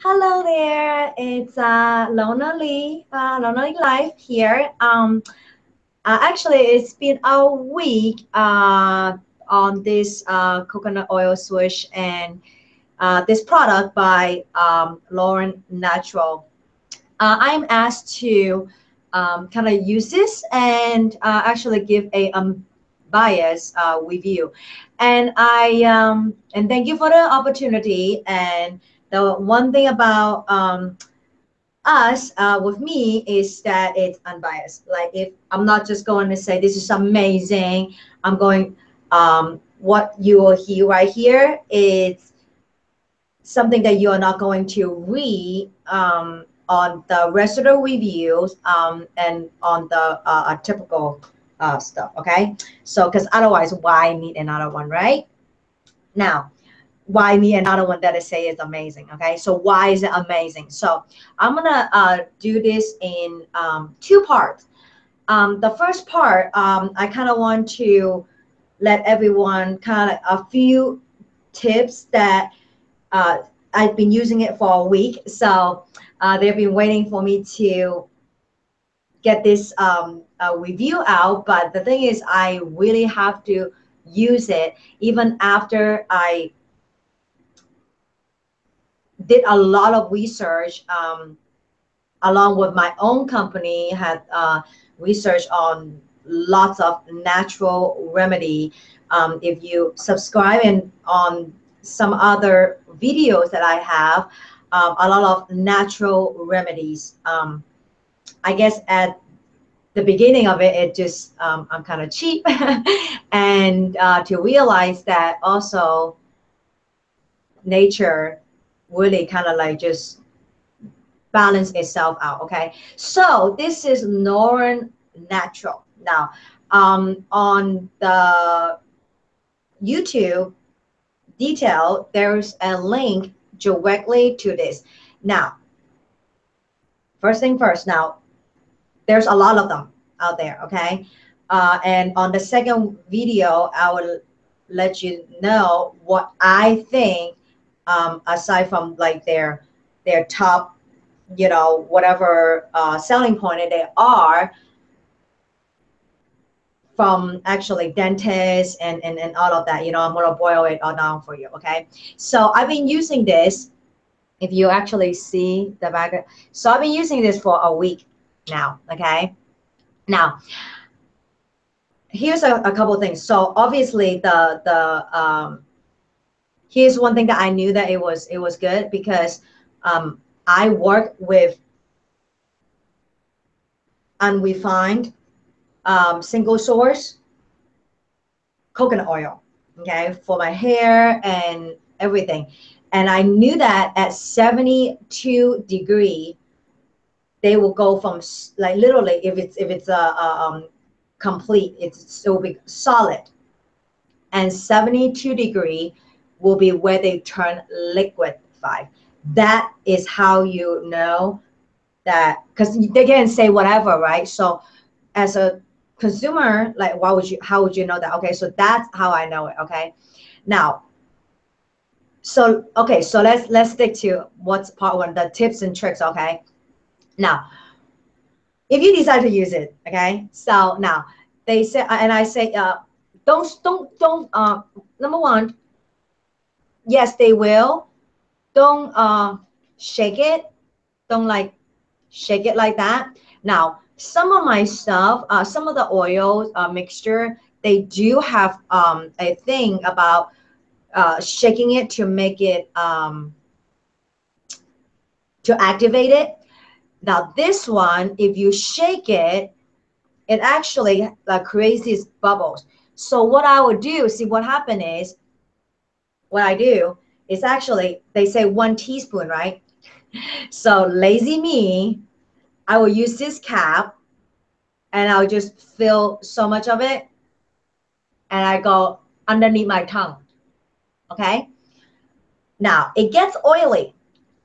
Hello there, it's uh, Lona Lee, uh, Lona Lee Life here. Um, uh, actually, it's been a week uh, on this uh, coconut oil switch and uh, this product by um, Lauren Natural. Uh, I'm asked to um, kind of use this and uh, actually give a um, bias review. And I um, and thank you for the opportunity and the one thing about um, us uh, with me is that it's unbiased. Like if I'm not just going to say this is amazing, I'm going um, what you will hear right here is something that you are not going to read um, on the rest of the reviews um, and on the uh, typical uh, stuff. Okay, so because otherwise, why need another one, right? Now, why me and another one that I say is amazing. Okay, so why is it amazing? So I'm gonna uh, do this in um, two parts. Um, the first part, um, I kind of want to let everyone kind of a few tips that uh, I've been using it for a week. So uh, they've been waiting for me to get this um, uh, review out. But the thing is, I really have to use it even after I did a lot of research um, along with my own company had uh, research on lots of natural remedy. Um, if you subscribe and on some other videos that i have um, a lot of natural remedies. Um, i guess at the beginning of it it just um, i'm kind of cheap. And uh, to realize that also nature really kind of like just balance itself out okay? So this is Lauren natural. Now um on the youtube detail there's a link directly to this. Now first thing first now there's a lot of them out there okay? Uh, and on the second video i will let you know what i think um, aside from like their their top, you know, whatever uh, selling point they are from actually dentists and, and, and all of that, you know, I'm gonna boil it all down for you, okay? So I've been using this, if you actually see the back, so I've been using this for a week now, okay? Now, here's a, a couple things. So obviously the, the, um, here's one thing that I knew that it was it was good because um, I work with and unrefined um, single source coconut oil, okay, for my hair and everything. And I knew that at 72 degree, they will go from like literally if it's if it's a, a um, complete, it's it will be solid. And 72 degree will be where they turn liquefied. That is how you know that because they can say whatever, right? So as a consumer, like why would you how would you know that? Okay, so that's how I know it. Okay. Now so okay, so let's let's stick to what's part one, the tips and tricks. Okay. Now, if you decide to use it, okay. So now they say, and I say, uh, don't don't don't. Uh, number one, yes, they will. Don't uh, shake it. Don't like shake it like that. Now, some of my stuff, uh, some of the oil uh, mixture, they do have um, a thing about uh, shaking it to make it, um, to activate it. Now this one, if you shake it, it actually uh, creates these bubbles. So what I would do, see what happened is what I do is actually, they say one teaspoon, right? So lazy me, I will use this cap and I'll just fill so much of it and I go underneath my tongue, okay? Now, it gets oily.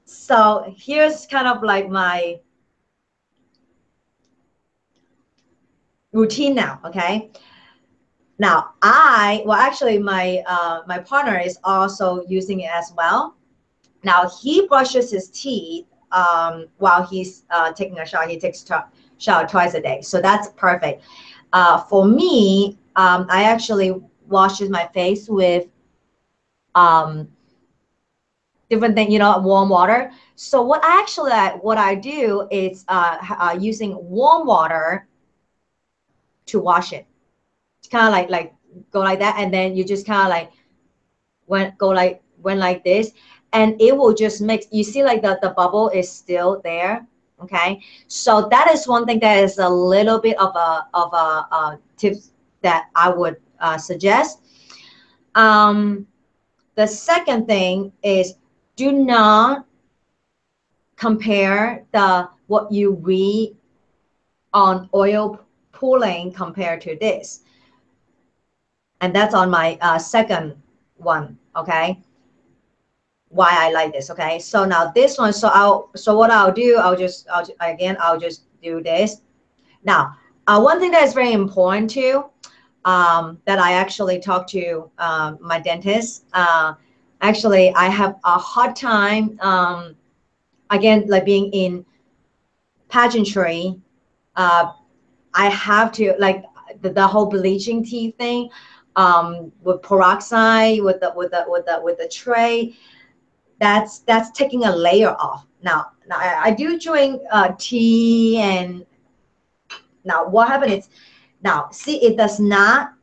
So here's kind of like my routine now, okay? Now, I, well, actually, my uh, my partner is also using it as well. Now he brushes his teeth um, while he's uh, taking a shower. He takes a shower twice a day, so that's perfect. Uh, for me, um, I actually washes my face with um, different thing, you know, warm water. So what I actually what I do is uh, uh, using warm water to wash it. Kind of like like go like that, and then you just kind of like went go like went like this, and it will just mix. You see, like the the bubble is still there. Okay, so that is one thing that is a little bit of a of a, a tips that I would uh, suggest. Um, the second thing is do not compare the what you read on oil pulling compared to this. And that's on my uh, second one, okay? Why I like this, okay? So now this one, so I'll, so what I'll do, I'll just, I'll, again, I'll just do this. Now, uh, one thing that is very important too, um, that I actually talked to um, my dentist, uh, actually I have a hard time, um, again, like being in pageantry, uh, I have to like the, the whole bleaching teeth thing um, with peroxide, with the with the with the with the tray. That's that's taking a layer off. Now, now I, I do drink uh, tea, and now what happened is, now see it does not.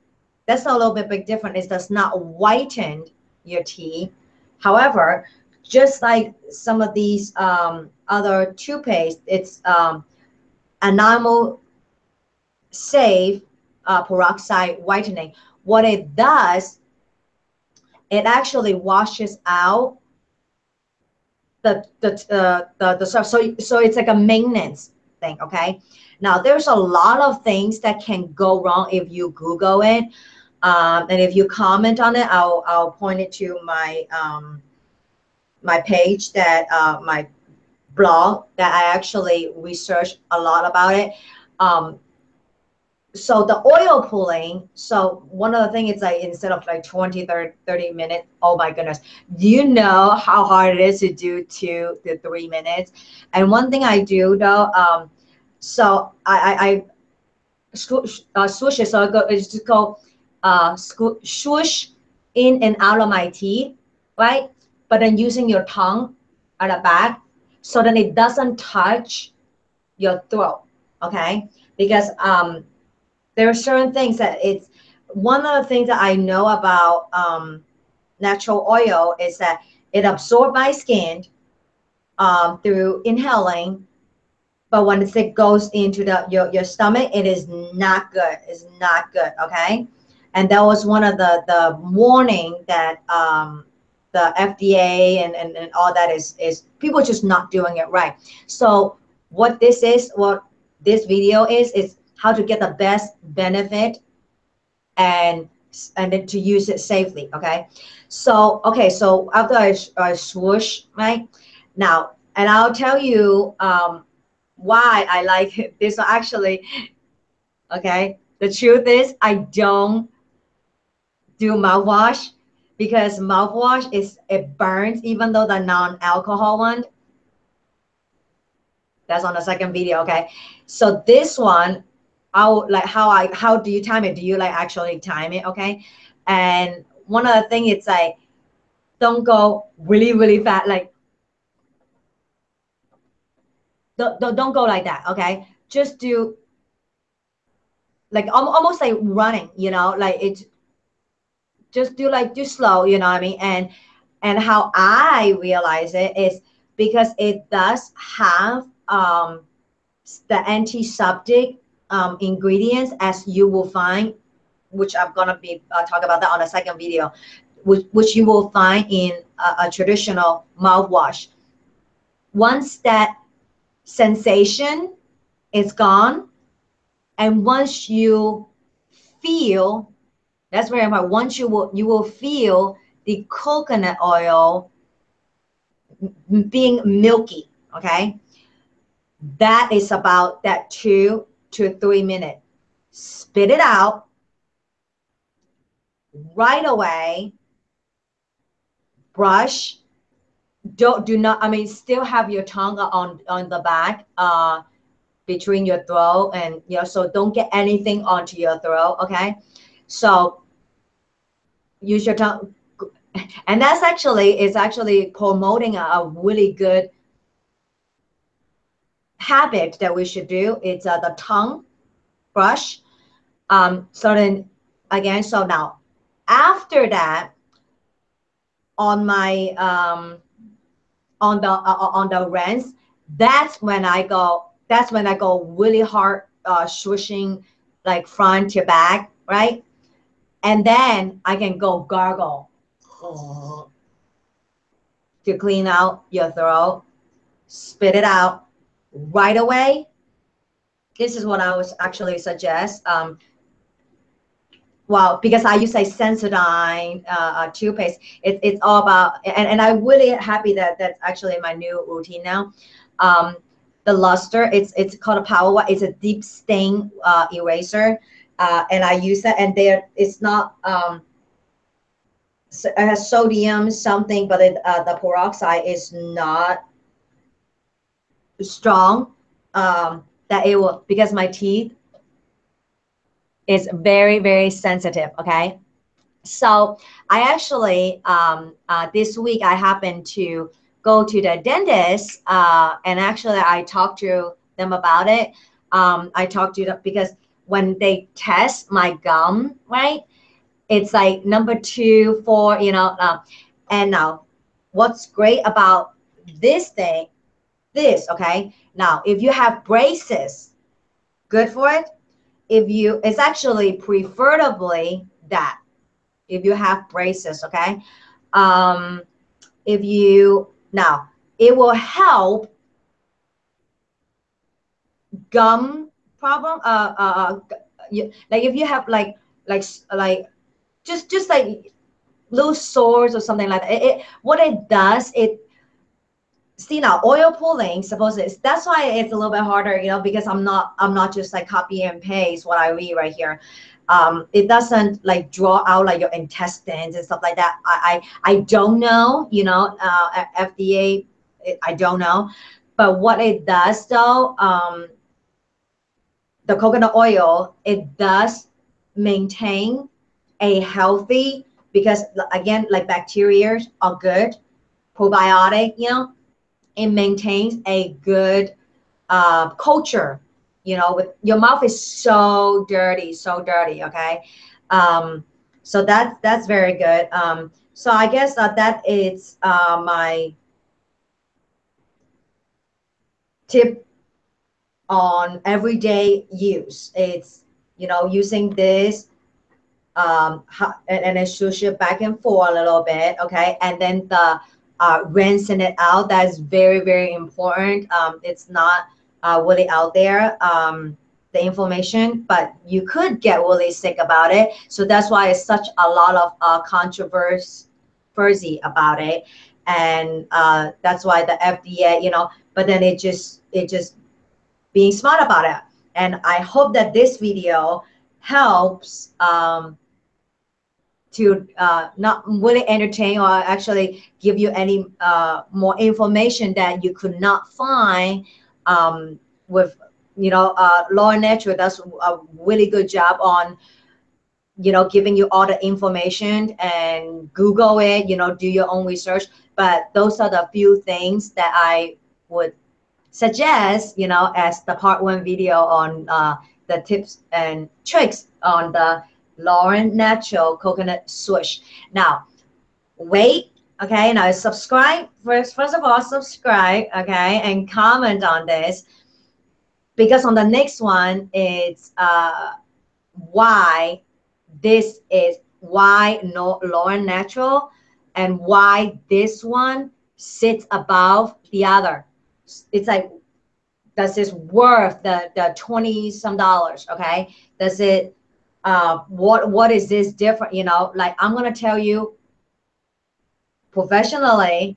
That's a little bit big different. It does not whiten your teeth. However, just like some of these um, other toothpaste, it's um, enamel safe uh, peroxide whitening. What it does, it actually washes out the the uh, the, the stuff. So so it's like a maintenance thing. Okay. Now there's a lot of things that can go wrong if you Google it, um, and if you comment on it, I'll I'll point it to my um, my page that uh, my blog that I actually researched a lot about it. Um, so the oil pulling so one of the things is like instead of like 20 30, 30 minutes oh my goodness. Do you know how hard it is to do two to three minutes? And one thing i do though um so i i, I swoosh, uh, swoosh it. So i go it's just go uh swoosh in and out of my teeth right? But then using your tongue at the back so then it doesn't touch your throat okay? Because um there are certain things that it's one of the things that I know about um, natural oil is that it absorbs my skin um, through inhaling, but when it goes into the your, your stomach, it is not good. It's not good. Okay, and that was one of the the warning that um, the FDA and, and and all that is is people just not doing it right. So what this is, what this video is, is how to get the best benefit and and then to use it safely okay? So okay so after I, I swoosh right? Now and I'll tell you um, why I like this actually okay? The truth is I don't do mouthwash because mouthwash is it burns even though the non-alcohol one. That's on the second video okay? So this one how like how I how do you time it? Do you like actually time it? Okay. And one other thing it's like don't go really, really fast. Like don't, don't, don't go like that. Okay. Just do like almost like running, you know, like it's just do like do slow, you know what I mean? And and how I realize it is because it does have um the antiseptic um, ingredients as you will find, which I'm gonna be uh, talk about that on a second video, which, which you will find in a, a traditional mouthwash. Once that sensation is gone, and once you feel, that's very important. Once you will you will feel the coconut oil being milky. Okay, that is about that two to a three minutes. Spit it out right away. Brush don't do not i mean still have your tongue on on the back uh between your throat and you know so don't get anything onto your throat okay so use your tongue and that's actually is actually promoting a, a, really good habit that we should do is uh, the tongue brush um so then again so now after that on my um on the uh, uh, on the rinse, that's when I go. That's when I go really hard, uh, swishing like front to back, right? And then I can go gargle to clean out your throat, spit it out right away. This is what I would actually suggest. Um, well, because I use a Sensodyne uh, toothpaste, it, it's all about, and, and I'm really happy that that's actually my new routine now. Um, the luster, it's it's called a Power It's a deep stain uh, eraser, uh, and I use that. And there, it's not um, it has sodium something, but it, uh, the peroxide is not strong. Um, that it will because my teeth is very, very sensitive, okay? So I actually, um, uh, this week I happened to go to the dentist uh, and actually I talked to them about it. Um, I talked to them because when they test my gum, right? It's like number two, four, you know, uh, and now what's great about this thing, this, okay? Now, if you have braces, good for it if you, it's actually preferably that if you have braces, okay? Um, if you, now, it will help gum problem, uh, uh, uh you, like if you have like, like, like, just, just like loose sores or something like that, it, it what it does, it see now oil pulling supposedly that's why it's a little bit harder you know because i'm not i'm not just like copy and paste what i read right here. Um, it doesn't like draw out like your intestines and stuff like that. I i, I don't know you know uh, fda i don't know. But what it does though um, the coconut oil it does maintain a healthy because again like bacteria are good probiotic you know it maintains a good uh, culture. You know, with your mouth is so dirty, so dirty. Okay, um, so that's that's very good. Um, so I guess uh, that is uh, my tip on everyday use. It's you know using this um, and, and then swoosh it back and forth a little bit. Okay, and then the uh, rinsing it out. That's very, very important. Um, it's not uh, really out there, um, the information, but you could get really sick about it. So that's why it's such a lot of uh, controversy about it. And uh, that's why the FDA, you know, but then it just, it just being smart about it. And I hope that this video helps um, to uh, not really entertain or actually give you any uh, more information that you could not find um, with, you know, uh, Lauren Natural does a really good job on, you know, giving you all the information and Google it, you know, do your own research. But those are the few things that I would suggest, you know, as the part one video on uh, the tips and tricks on the Lauren Natural Coconut Swoosh. Now, wait, okay, now subscribe. First, first of all, subscribe, okay, and comment on this. Because on the next one, it's uh, why this is why no Lauren Natural and why this one sits above the other. It's like, does this worth the, the 20 some dollars, okay? Does it uh, what what is this different? You know, like I'm gonna tell you professionally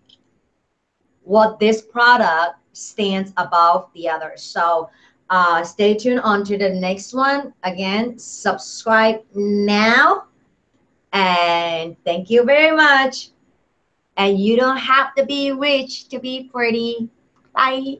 what this product stands above the others. So uh, stay tuned on to the next one. Again, subscribe now. And thank you very much. and you don't have to be rich to be pretty. Bye.